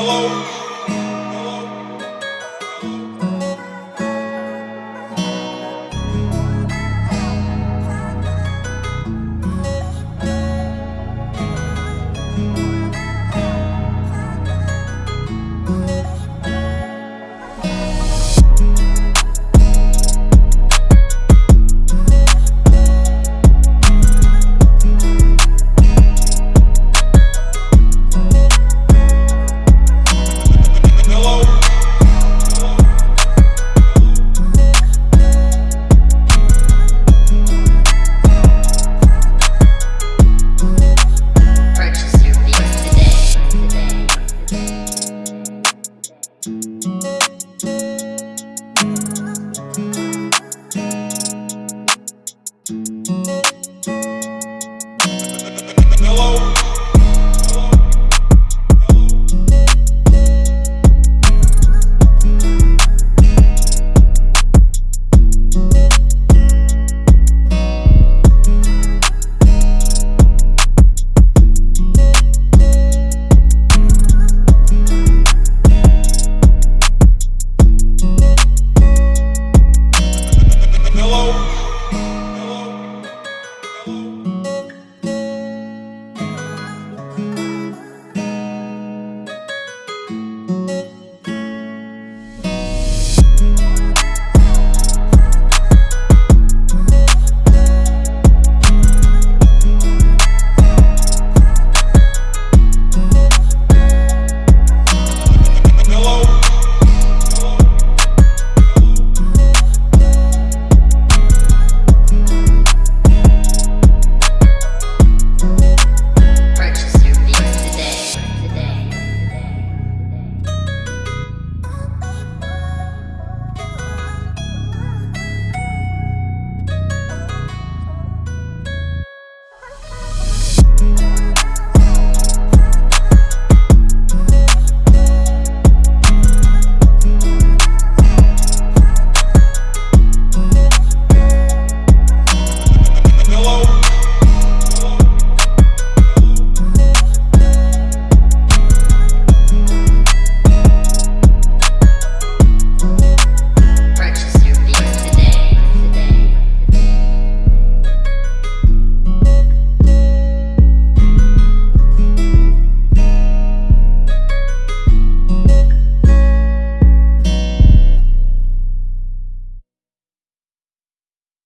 Hello.